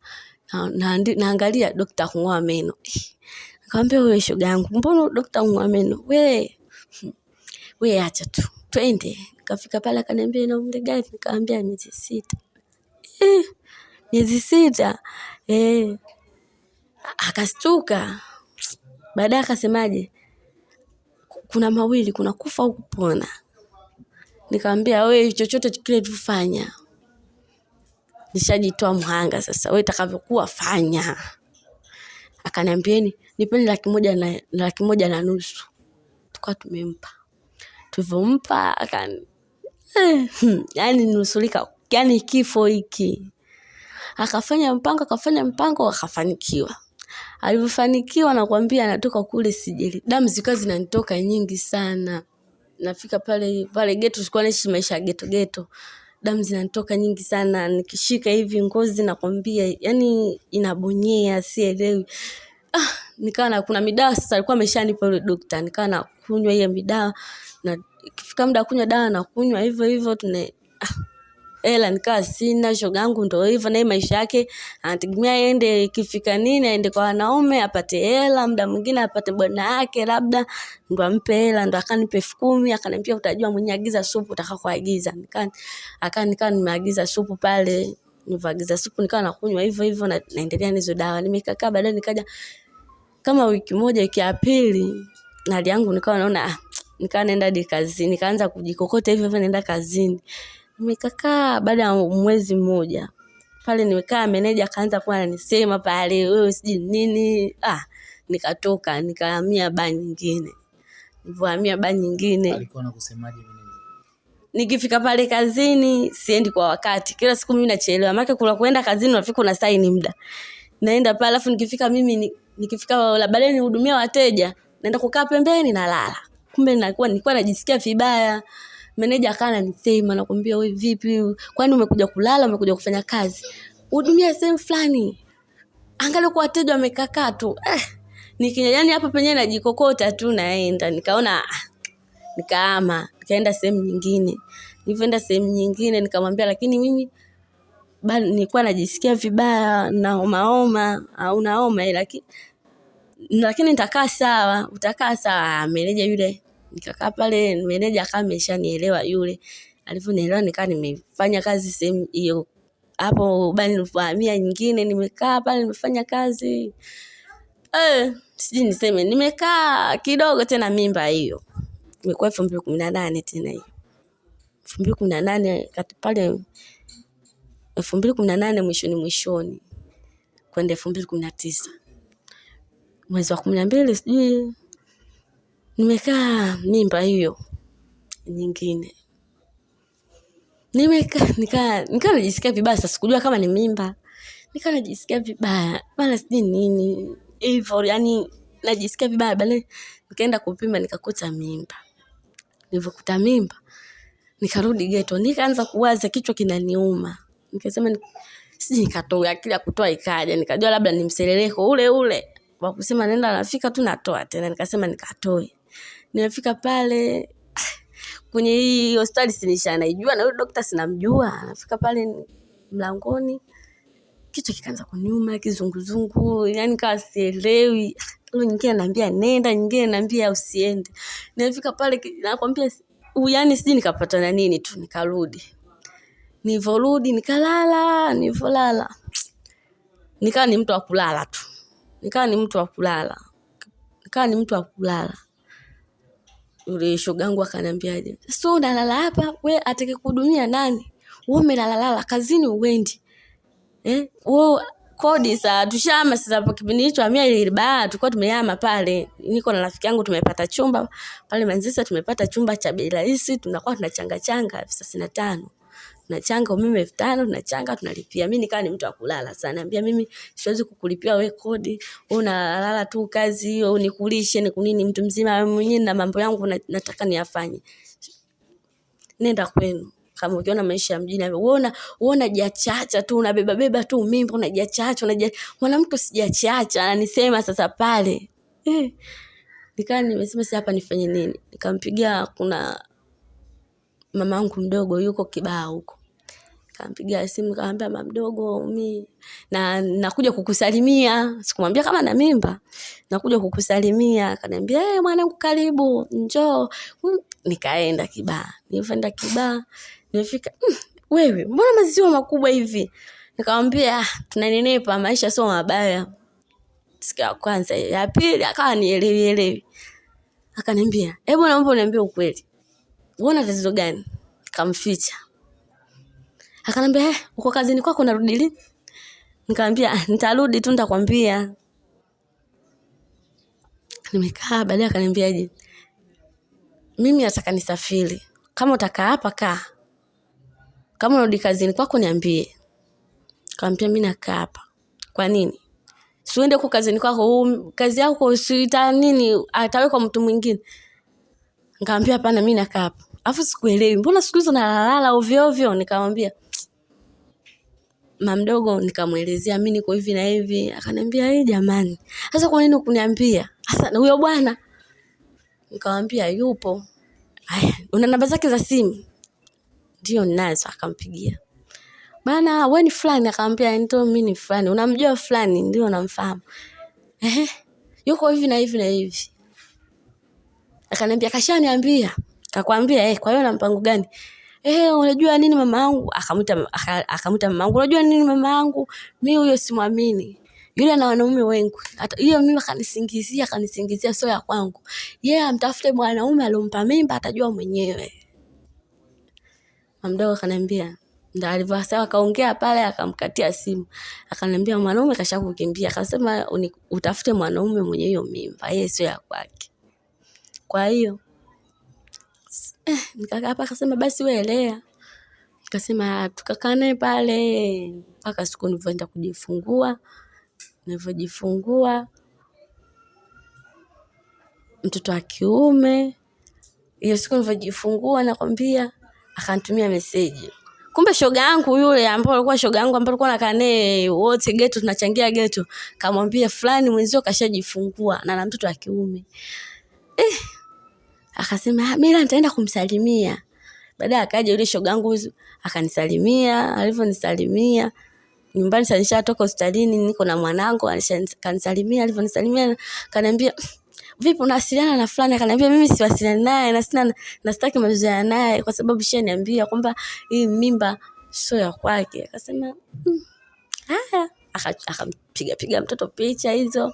naangalia dokta kung'oa meno. Nikamwambia wewe shoga yangu mbona dokta kung'oa meno? We we acha tu twende. Nikafika pale akaniambia ina umri gani? Nikamwambia miezi sita. Eh, miezi sita. Eh, akastuka. Baadaye akasemaje? Kuna mawili kuna kufa au kupona. Nikamwambia we chochote kile tufanya nishajitoa mhanga sasa. We itakavyokuwa fanya. Akaniambieni nipeni laki moja na laki moja na nusu. Tukawa tumempa. Tulivyompa akani eh, hmm, yani nusulika yani kifo hiki. Akafanya mpango akafanya mpango akafanikiwa. Alivyofanikiwa nakwambia anatoka kule sijeli. Damu zikawa zinanitoka nyingi sana. Nafika pale pale geto sikuwa naishi maisha ya geto geto damu zinatoka nyingi sana. Nikishika hivi ngozi nakwambia yani inabonyea sielewi. Ah, nikawa na kuna midawa sasa alikuwa ameshanipa yule dokta. Nikawa nakunywa hiyo midawa na ikifika muda wa kunywa dawa nakunywa hivyo hivyo tuna ah, hela nikaa sina shoga yangu ndo hivyo naye maisha yake anategemea aende kifika nini aende kwa wanaume apate hela muda mwingine apate bwana yake labda ndo ampe hela ndo akanipa elfu kumi akaniambia utajua mwenye agiza supu utakakoagiza Nikaa akaa nikaa nimeagiza supu pale nilivyoagiza supu nikawa nakunywa hivyo hivyo na, naendelea nizo dawa. Nimekakaa baadaye nikaja kama wiki moja wiki ya pili hali yangu nikawa naona nikaa nikawa naenda hadi kazini nikaanza kujikokota hivyo hivyo naenda kazini nimekakaa baada ya mwezi mmoja. Pale nimekaa meneja akaanza kuwa ananisema pale wewe sijui nini. Ah nikatoka nikahamia baa nyingine. Nilipohamia baa nyingine. Alikuwa anakusemaje meneja? Nikifika pale kazini siendi kwa wakati. Kila siku mimi nachelewa. Maana kuna kuenda kazini unafika una saini muda. Naenda pale alafu nikifika mimi nikifika la baadaye nihudumia wateja naenda kukaa pembeni nalala kumbe nilikuwa nilikuwa najisikia vibaya meneja akawa ananisema nakwambia we vipi? Kwani umekuja kulala umekuja kufanya kazi? Hudumia sehemu fulani. Angalia kwa wateja wamekakaa tu. Eh, nikinya yani hapa penyewe najikokota tu naenda. Nikaona ah, nikaama nikaenda sehemu nyingine. Nilivyoenda sehemu nyingine nikamwambia lakini mimi bado nilikuwa najisikia vibaya naomaoma au naoma lakini lakini nitakaa sawa utakaa sawa. Meneja yule nikakaa pale meneja akawa ameshanielewa yule. Alivyonielewa nikaa nimefanya kazi sehemu hiyo. Hapo bali nilipohamia nyingine nimekaa pale nimefanya kazi. Eh, sijui niseme nimekaa kidogo tena mimba hiyo. Imekuwa elfu mbili kumi na nane tena hiyo. Elfu mbili kumi na nane kati pale elfu mbili kumi na nane mwishoni mwishoni kwenda elfu mbili kumi na tisa. Mwezi wa kumi na mbili sijui nimekaa mimba hiyo nyingine. Nimekaa nikaa nikaa najisikia vibaya sasa sikujua kama ni mimba. Nikaa najisikia vibaya bana sijui nini. Hivyo yani najisikia vibaya baadaye nikaenda kupima nikakuta mimba. Nilivyokuta mimba nikarudi geto nikaanza kuwaza kichwa kinaniuma. Nikasema sijui nikatoa akili ya kutoa ikaja. Nikajua labda ni mseleleko ule ule wa kusema nenda nafika tu natoa tena. Nikasema nikatoe nimefika pale kwenye hii hospitali sinisha naijua na yule dokta sinamjua. Nafika pale mlangoni kichwa kikaanza kuniuma kizunguzungu yani kawa sielewi. Ule nyingine naambia nenda nyingine naambia usiende. Nimefika pale nakwambia yani sijui nikapata na nini tu nikarudi. Nilivyorudi nikalala nilivyolala. Nikawa ni mtu wa kulala tu. Nikawa ni mtu wa kulala. Nikawa ni mtu wa kulala yule shogangu akaniambiaje? So unalala hapa? We atake kuhudumia nani? We umelalalala kazini uwendi eh? we kodi saa tushama sasa hapo kipindi hicho amia ile baa tulikuwa tumeyama pale. Niko na rafiki yangu tumepata chumba. Pale manzisa tumepata chumba cha bei rahisi tunakuwa tunachanga changa elfu thelathini na tano tunachanga umeme elfu tano tunachanga tunalipia. Mi nikawa ni mtu wa kulala sana. Naambia mimi siwezi kukulipia we kodi. Unalala tu kazi hiyo nikulishe nikunini mtu mzima mwenyewe na mambo yangu nataka niyafanye. Nenda kwenu. Kama ukiona maisha ya mjini uona uona jachacha tu unabeba beba tu mimba unajachacha unaja mwanamke usijachacha ananisema sasa pale. Eh. Nikaa nimesema si hapa nifanye nini? Nikampigia kuna mama yangu mdogo yuko kibaa huko. Kampigia simu kaambia mama mdogo mi na nakuja kukusalimia. Sikumwambia kama na mimba nakuja kukusalimia. Akaniambia hey, mwanangu karibu njoo. Mm. nikaenda kibaa nilivyoenda kibaa nilifika mm, wewe mbona maziwa makubwa hivi? Nikamwambia ah, tunanenepa maisha sio mabaya. Siku ya kwanza ya pili akawa nielewi elewi. Akaniambia hebu naomba uniambie ukweli uona tatizo gani? Kamficha akanambia eh, uko kazini kwako narudi lini? Nikamwambia "Ah, nitarudi tu nitakwambia. Nimekaa baadaye akaniambiaje mimi nataka nisafiri. Kama utakaa hapa kaa. Kama unarudi kazini kwako niambie. Kaambia mi nakaa hapa. Kwa nini? Siuende huko kazini kwako kazi yako sita nini atawekwa mtu mwingine nikamwambia hapana mi nakaa hapa. Alafu sikuelewi mbona siku hizo nalalala ovyo nikamwambia mamdogo nikamwelezea mi niko hivi na hivi. Akaniambia hii jamani sasa kwa nini kuniambia sasa huyo bwana nikamwambia yupo. Haya una namba zake za simu? Ndio ninazo akampigia. Bana we ni fulani? Akamwambia ndio mi ni fulani. Unamjua fulani ndio namfahamu ehe yuko hivi na hivi na hivi akaniambia kashaniambia kakwambia eh, kwa hiyo na mpango gani? Eh, unajua nini mama yangu? Akamuita akamwita mama yangu unajua nini mama yangu? Mimi huyo simwamini. Yule na wanaume wengi. Hata hiyo mimi akanisingizia akanisingizia sio ya kwangu. Yeye yeah, amtafute mwanaume alompa mimba atajua mwenyewe. Mamdogo akaniambia ndo alivyosawa akaongea pale akamkatia simu. Akaniambia mwanaume kashakukimbia, akasema utafute mwanaume mwenye hiyo mimba yeye sio ya kwake kwa hiyo eh, nikakaa hapa akasema basi wewe nikasema tukakaa naye pale mpaka siku nilivyoenda kujifungua nilivyojifungua mtoto wa kiume. Hiyo siku nilivyojifungua nakwambia akanitumia meseji. Kumbe shoga yangu yule ambao alikuwa shoga yangu ambao alikuwa nakaa wote geto tunachangia geto kamwambia fulani mwenzio kashajifungua na na mtoto wa kiume akasema "Ah, mila nitaenda kumsalimia. Baadaye akaja yule shogangu akanisalimia alivyonisalimia. Nyumbani sasa nishatoka hospitalini niko na mwanangu kanisalimia alivyonisalimia kaniambia vipi unawasiliana na fulani? Akaniambia mimi siwasiliani naye na sina na sitaki mazoea naye kwa sababu shaniambia kwamba hii mimba sio ya kwake. Akasema "Mm, haya. Aka- akampiga piga mtoto picha hizo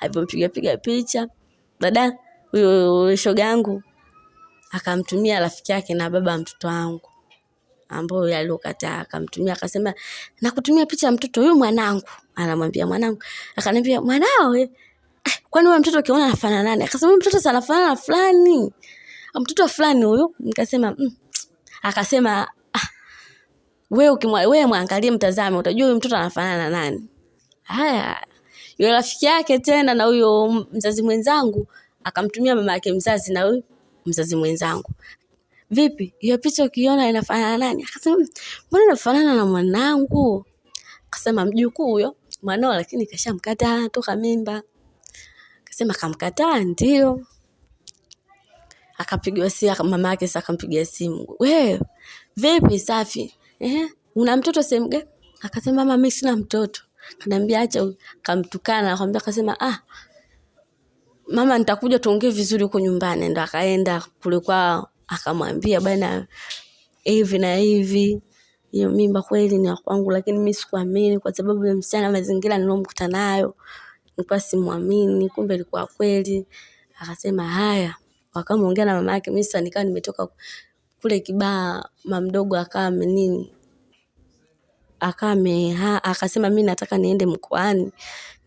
alivyompiga piga picha. Baadaye huyo shoga yangu akamtumia rafiki yake na baba mtoto wangu ambayo aliokataa akamtumia akasema nakutumia picha ya mtoto huyu mwanangu. Anamwambia mwanangu akaniambia mwanao eh, eh, kwani huyo mtoto ukiona anafanana nani? Akasema mtoto sanafanana anafanana na fulani. Ah, mtoto fulani huyu? Nikasema mm. akasema ah, we ukimwa we mwangalie mtazame utajua huyu mtoto anafanana na nani. Haya yule rafiki yake tena na huyo mzazi mwenzangu akamtumia mama yake mzazi na huyu mzazi mwenzangu. Vipi hiyo picha ukiona inafanana na nani? Akasema "Mm, mbona inafanana na mwanangu? Akasema mjukuu huyo mwanao lakini kashamkataa toka mimba. Akasema kamkataa ndio. Akapigiwa simu mama yake sasa akampigia simu we vipi safi? Eh una mtoto sehemu gani? Akasema mama mimi sina mtoto. Kanaambia acha kamtukana akamwambia akasema ah mama nitakuja tuongee vizuri huko nyumbani. Ndo akaenda kule kwao akamwambia bana hivi na hivi hiyo mimba kweli ni kwangu lakini mi sikuamini kwa sababu ya msichana mazingira nilomkuta nayo nilikuwa simwamini kumbe ilikuwa kweli. Akasema haya. Wakamwongea na mama yake mi sasa nikawa nimetoka kule kibaa mamdogo akawa nini akawa ameha akasema mi nataka niende mkoani.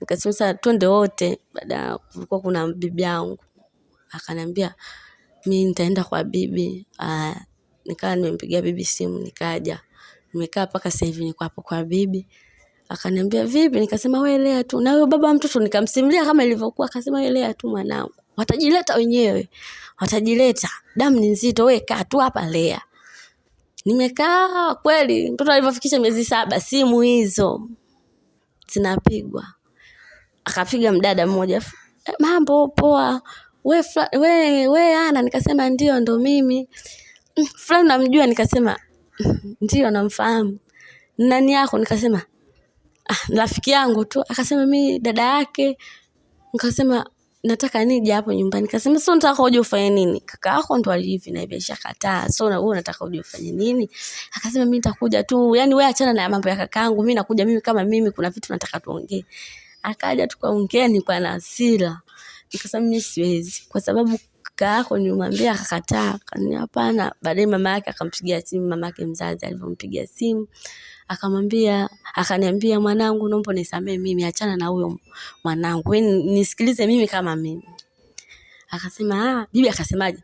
Nikasema twende wote. Baada kulikuwa kuna bibi yangu. Akaniambia mi nitaenda kwa bibi. Nikawa nimempigia bibi simu nikaja. Nimekaa mpaka sasa hivi niko hapo kwa bibi. Akaniambia vipi? Nikasema welea tu. Na huyo baba mtoto nikamsimulia kama ilivyokuwa akasema welea tu mwanangu. Watajileta wenyewe. Watajileta. Damu ni nzito. We kaa tu hapa lea nimekaa kweli mtoto alivyofikisha miezi saba simu hizo. Zinapigwa. Akapiga mdada mmoja "Eh, mambo poa. We, fla- we, we ana. Nikasema ndio ndo mimi. "Mm, fulani namjua nikasema "Mm, ndio namfahamu. Nani yako? Nikasema ah, rafiki yangu tu. Akasema mi dada yake. Nikasema nataka nije hapo nyumbani. Kasema so nataka uje ufanye nini? Kaka yako ndo alivi na hivi ashakataa so wewe unataka uje ufanye nini? Akasema mimi nitakuja tu. Yani wewe achana na mambo ya kakaangu mimi nakuja mimi kama mimi kuna vitu nataka tuongee. Akaja tukaongea nilikuwa na hasira. Nikasema mimi siwezi. Kwa sababu kaka yako nilimwambia akakataa. Akaniambia hapana. Baadaye mama yake akampigia simu mama yake mzazi alivyompigia simu akamwambia akaniambia mwanangu naomba nisamee mimi achana na huyo mwanangu. Wewe nisikilize mimi kama mimi. Akasema ah bibi akasemaje?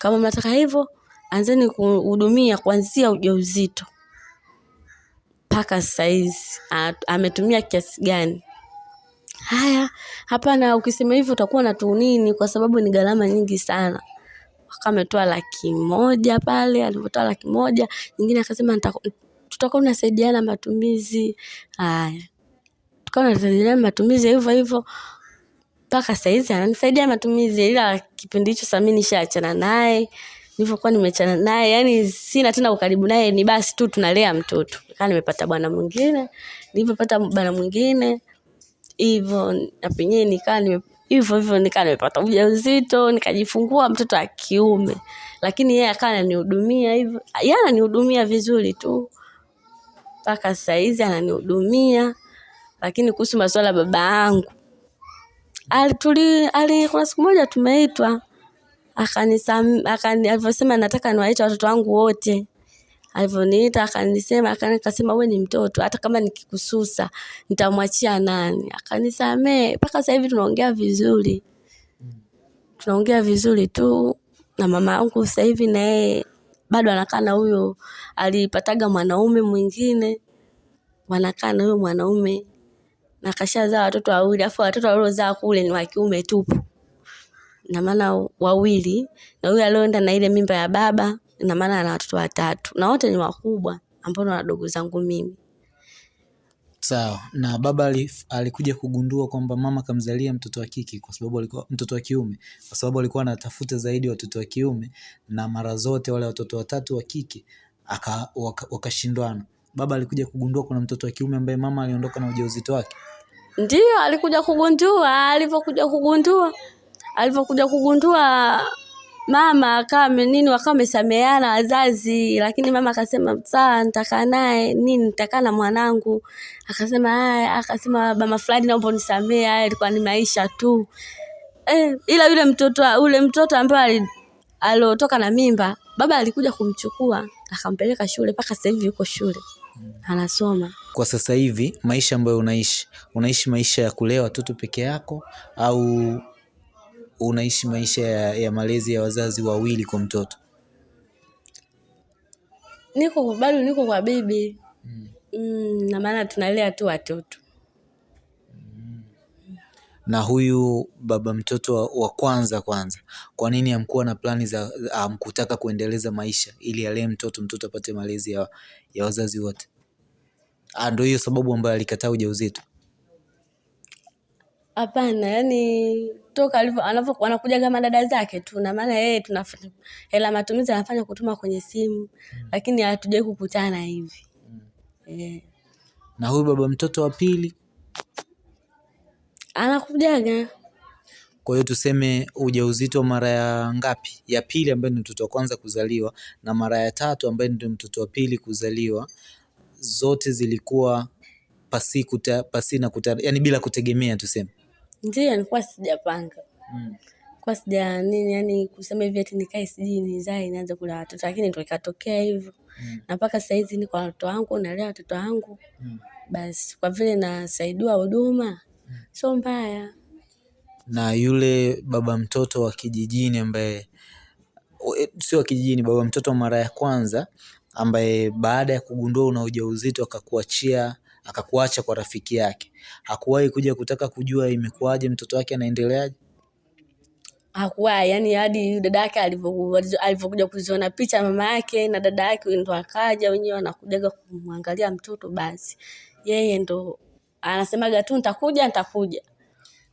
Kama mnataka hivyo anzeni kuhudumia kuanzia ujauzito mpaka saizi hizi. Ametumia kiasi gani? Haya hapana ukisema hivyo utakuwa na tunini kwa sababu ni gharama nyingi sana. Akametoa laki moja pale alivyotoa laki moja nyingine akasema "Nita- tutakuwa tunasaidiana matumizi. Haya. Tukawa tunasaidiana matumizi hivyo hivyo mpaka saizi ananisaidia matumizi ila kipindi hicho sasa mimi nishaachana naye. Nilivyokuwa nimeachana naye yani sina tena ukaribu naye ni basi tu tunalea mtoto. Kaa nimepata bwana mwingine. Nilivyopata bwana mwingine hivyo na penyewe nikaa nime hivyo hivyo nikaa nimepata ujauzito nikajifungua mtoto wa kiume. Lakini yeye akawa ananihudumia hivyo yeye ananihudumia vizuri tu mpaka saizi ananihudumia. Lakini kuhusu masuala ya baba yangu alituli ali kuna siku moja tumeitwa akani alivyosema nataka niwaite watoto wangu wote. Alivyoniita akanisema akani- akasema wewe ni mtoto hata kama nikikususa nitamwachia nani? Akanisamee mpaka sasa hivi tunaongea vizuri. Tunaongea vizuri tu na mama yangu sasa hivi na yeye bado anakaa na huyo alipataga mwanaume mwingine. Wanakaa na huyo mwanaume na kashazaa watoto wawili afu watoto waliozaa kule ni wa kiume tupu. Na maana wawili na huyo alioenda na ile mimba ya baba ina maana ana watoto watatu. Na wote ni wakubwa ambao ni wadogo zangu mimi Sawa. Na baba alikuja kugundua kwamba mama kamzalia mtoto wa kike kwa sababu alikuwa mtoto wa kiume kwa sababu alikuwa anatafuta zaidi watoto wa kiume na mara zote wale watoto watatu wa kike wakashindwana waka- wakashindwana. Baba alikuja kugundua kuna mtoto wa kiume ambaye mama aliondoka na ujauzito wake. ndio alikuja kugundua alivyokuja kugundua alivyokuja kugundua mama akawa nini wakawa wamesameheana wazazi lakini mama akasema saa nitakaa naye. Nini nitakaa na mwanangu. Akasema haya akasema mama fulani naomba unisamee haya ilikuwa ni maisha tu. Eh, ila yule mtoto ule mtoto ambaye ali- aliotoka na mimba baba alikuja kumchukua akampeleka shule mpaka sasa hivi yuko shule anasoma. Kwa sasa hivi maisha ambayo unaishi, unaishi maisha ya kulea watoto peke yako au unaishi maisha ya, ya malezi ya wazazi wawili kwa mtoto? niko bado niko kwa bibi mm, Mm, na maana tunalea tu watoto na huyu baba mtoto wa, wa kwanza kwanza, kwa nini hamkuwa na plani za hamkutaka kuendeleza maisha ili alee mtoto mtoto apate malezi ya, ya wazazi wote? Ah, ndio hiyo sababu ambayo alikataa ujauzito. Hapana yani toka alivyo anavyo wanakuja kama dada zake tu na maana yeye tunafanya hela matumizi anafanya kutuma kwenye simu lakini hatujawai kukutana hivi. Eh, Na huyu baba mtoto wa pili, anakujaga. Kwa hiyo tuseme ujauzito mara ya ngapi? Ya pili ambaye ni mtoto wa kwanza kuzaliwa na mara ya tatu ambaye ndio mtoto wa pili kuzaliwa, zote zilikuwa pasi kuta, pasi na kuta, yani bila kutegemea tuseme. Ndio nilikuwa sijapanga Mm. kwa sija nini yani kusema hivi ati nikae sijui nizae nianze kula watoto lakini ndo ikatokea hivyo Mm. na mpaka saizi niko na watoto wangu nalea watoto wangu Mm. basi kwa vile nasaidiwa huduma sio mbaya na yule baba mtoto wa kijijini ambaye sio wa kijijini, baba mtoto mara ya kwanza ambaye baada ya kugundua una ujauzito akakuachia akakuacha kwa rafiki yake, hakuwahi kuja kutaka kujua imekuwaje, mtoto wake anaendeleaje? Hakuwa yani hadi dada yake alivyokuja kuziona picha mama yake na dada yake ndo akaja wenyewe wanakujaga kumwangalia mtoto basi yeye ndo anasemaga tu nitakuja nitakuja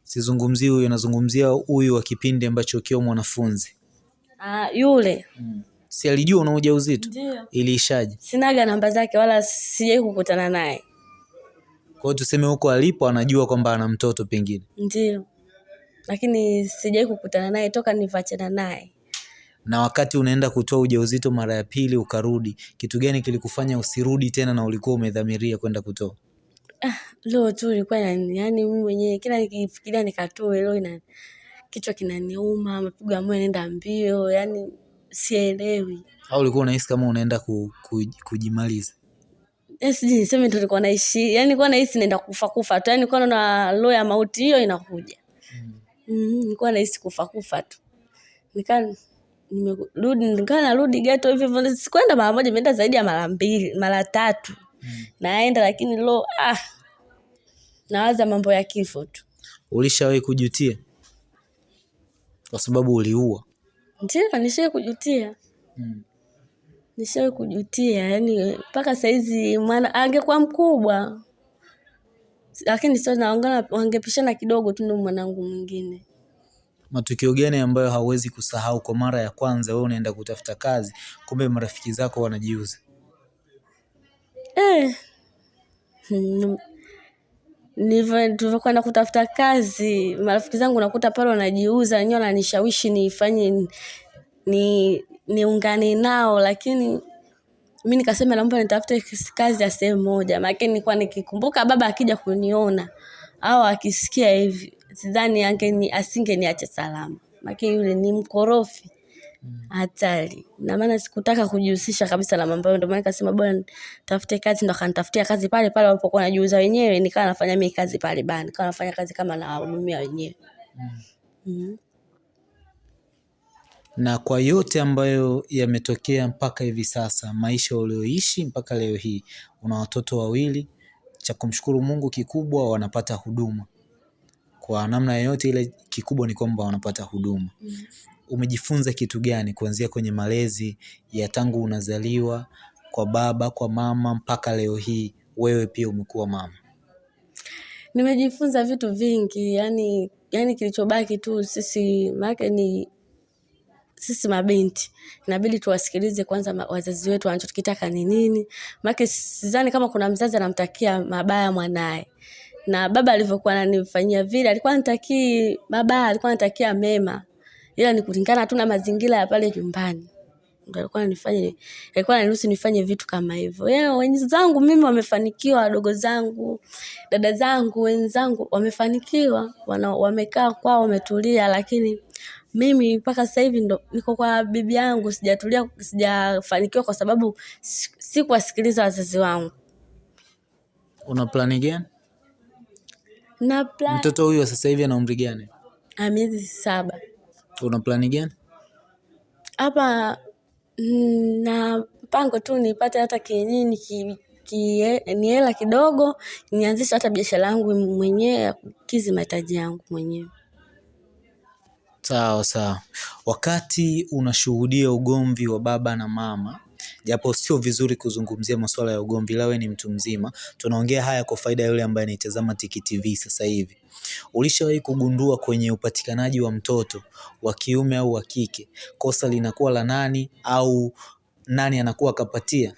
Sizungumzii huyu, nazungumzia huyu wa kipindi ambacho ukiwa mwanafunzi. ah, yule Si alijua una ujauzito? ndio Iliishaje? sinaga namba zake wala sijai kukutana naye Kwa hiyo tuseme huko alipo anajua kwamba ana mtoto pengine. ndio lakini sijai kukutana naye toka nivachana naye Na wakati unaenda kutoa ujauzito mara ya pili ukarudi, kitu gani kilikufanya usirudi tena na ulikuwa umedhamiria kwenda kutoa? leo tu ilikuwa yani mimi mwenyewe kila nikifikiria nikatoe leo ina kichwa kinaniuma mapigo ya moyo yanaenda mbio yani sielewi Au ulikuwa unahisi kama unaenda ku, ku, kujimaliza? Eh, sijui niseme ndo nilikuwa naishi yani nilikuwa nahisi naenda kufa kufa tu yani nilikuwa naona roho ya mauti hiyo inakuja. Mm, mm, nilikuwa nahisi kufa kufa tu. Nikaa nimerudi nikaa narudi geto hivyo hivyo sikwenda mara moja nimeenda zaidi ya mara mbili mara tatu. Naenda lakini lo ah nawaza mambo ya kifo tu. Ulishawahi kujutia? Kwa sababu uliua. ndio nishawai kujutia. Mm. Nishai kujutia yani mpaka saizi mwana angekuwa mkubwa lakini sio naongana wangepishana kidogo tu ndo mwanangu mwingine Matukio gani ambayo hauwezi kusahau kwa mara ya kwanza wewe unaenda kutafuta kazi, kumbe marafiki zako wanajiuza? eh. Hmm. Nilivyo- tulivyokwenda kutafuta kazi marafiki zangu nakuta pale wanajiuza wenyewe wananishawishi nifanye ni niungane nao lakini mi nikasema naomba nitafute kazi ya sehemu moja maake nilikuwa nikikumbuka baba akija kuniona au akisikia hivi sidhani angeni asingeniacha salama maake yule ni mkorofi hatari na maana sikutaka kujihusisha kabisa na mambo hayo ndio maana nikasema bwana tafute kazi ndo akanitafutia kazi pale pale walipokuwa najiuza wenyewe nikawa nafanya mimi kazi pale bana nikawa nafanya kazi kama nawahudumia wenyewe mm. mm. Na kwa yote ambayo yametokea mpaka hivi sasa, maisha ulioishi mpaka leo hii, una watoto wawili, cha kumshukuru Mungu kikubwa wanapata huduma. Kwa namna yoyote ile, kikubwa ni kwamba wanapata huduma. Umejifunza kitu gani kuanzia kwenye malezi ya tangu unazaliwa kwa baba, kwa mama mpaka leo hii wewe pia umekuwa mama? nimejifunza vitu vingi yani yani kilichobaki tu sisi maake ni sisi mabinti. Inabidi tuwasikilize kwanza wazazi wetu wanachokitaka ni nini. Maake sidhani kama kuna mzazi anamtakia mabaya mwanaye. Na baba alivyokuwa ananifanyia vile alikuwa anatakii mabaya alikuwa anatakia mema. Ila ni kulingana tu na mazingira ya pale nyumbani. Alikuwa anifanye alikuwa ananiruhusu nifanye vitu kama hivyo. Yeye wenzangu mimi wamefanikiwa wadogo zangu dada zangu wenzangu wamefanikiwa. Wamekaa kwao wametulia lakini mimi mpaka sasa hivi ndo niko kwa bibi yangu sijatulia sijafanikiwa kwa sababu sikuwasikiliza wazazi wangu Una plani gani? na plan Mtoto huyo sasa hivi ana umri gani? miezi saba Una plani gani? hapa mm, na mpango tu nipate hata kienyeji ki, ki, ni hela kidogo nianzishe hata biashara yangu mwenyewe ya kukizi mahitaji yangu mwenyewe Sawa sawa. Wakati unashuhudia ugomvi wa baba na mama, japo sio vizuri kuzungumzia masuala ya ugomvi, ila wewe ni mtu mzima, tunaongea haya kwa faida ya yule ambaye anaitazama Tiki TV sasa hivi. Ulishawahi kugundua kwenye upatikanaji wa mtoto wa kiume au wa kike, kosa linakuwa la nani au nani anakuwa akapatia?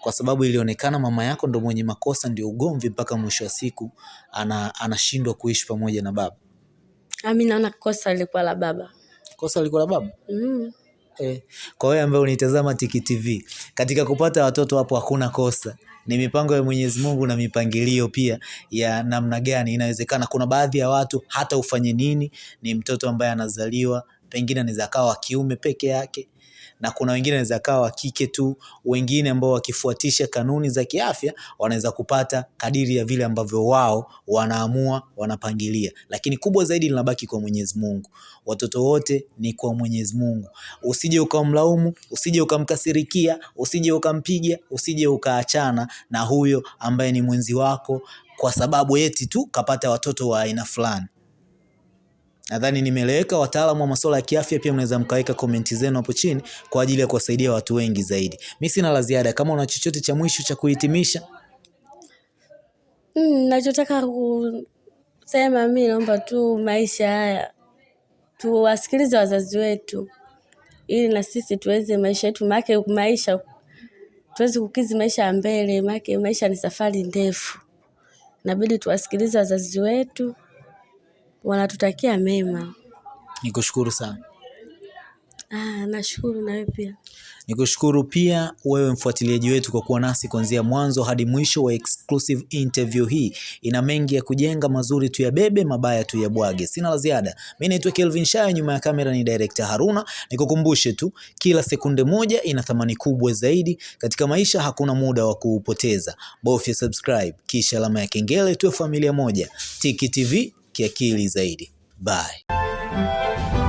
Kwa sababu ilionekana mama yako ndo mwenye makosa, ndio ugomvi mpaka mwisho wa siku ana, anashindwa kuishi pamoja na baba. Ami naona kosa lilikuwa la baba Kosa lilikuwa la baba? mm. Eh, kwa wewe ambaye unitazama Tiki TV, katika kupata watoto hapo hakuna kosa, ni mipango ya Mwenyezi Mungu na mipangilio pia ya namna gani inawezekana. Kuna baadhi ya watu hata ufanye nini, ni mtoto ambaye anazaliwa pengine anaweza akawa wa kiume peke yake, na kuna wengine wanaweza kawa wa kike tu, wengine ambao wakifuatisha kanuni za kiafya wanaweza kupata kadiri ya vile ambavyo wao wanaamua, wanapangilia, lakini kubwa zaidi linabaki kwa Mwenyezi Mungu. Watoto wote ni kwa Mwenyezi Mungu. Usije ukamlaumu, usije ukamkasirikia, usije ukampiga, usije ukaachana na huyo ambaye ni mwenzi wako kwa sababu eti tu kapata watoto wa aina fulani. Nadhani nimeleweka. Wataalamu wa masuala ya kiafya pia mnaweza mkaweka komenti zenu hapo chini kwa ajili ya kuwasaidia watu wengi zaidi. Mimi sina la ziada. Kama una chochote cha mwisho cha kuhitimisha, Mm, nachotaka kusema mi naomba tu maisha haya tuwasikilize wazazi wetu ili na sisi tuweze maisha yetu, maake maisha tuweze kukizi maisha ya mbele, maake maisha ni safari ndefu. Inabidi tuwasikilize wazazi wetu, wanatutakia mema. nikushukuru sana. Ah, nashukuru na wewe pia. Nikushukuru pia wewe mfuatiliaji wetu kwa kuwa nasi kuanzia mwanzo hadi mwisho wa exclusive interview hii. Ina mengi ya kujenga, mazuri tu ya bebe, mabaya tu ya bwage. Sina la ziada. Mimi naitwa Kelvin Shayo, nyuma ya kamera ni director Haruna. Nikukumbushe tu, kila sekunde moja ina thamani kubwa zaidi katika maisha. Hakuna muda wa kuupoteza. Bofya subscribe kisha alama ya kengele, tuwe familia moja. Tiki TV kiakili zaidi. Bye.